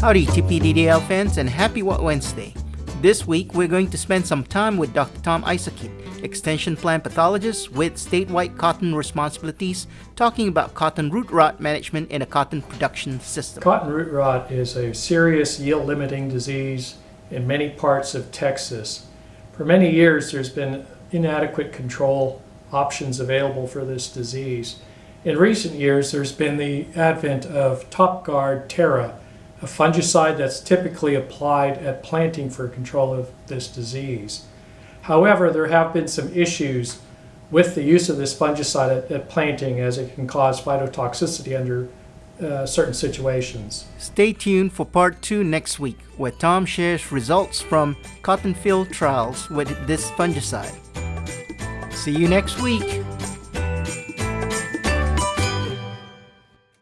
Howdy TPDDL fans and happy What Wednesday. This week we're going to spend some time with Dr. Tom Isakeit, extension plant pathologist with statewide cotton responsibilities, talking about cotton root rot management in a cotton production system. Cotton root rot is a serious yield limiting disease in many parts of Texas. For many years there's been inadequate control options available for this disease. In recent years there's been the advent of TopGuard Terra, a fungicide that's typically applied at planting for control of this disease. However, there have been some issues with the use of this fungicide at, at planting as it can cause phytotoxicity under uh, certain situations. Stay tuned for part two next week, where Tom shares results from cotton field trials with this fungicide. See you next week.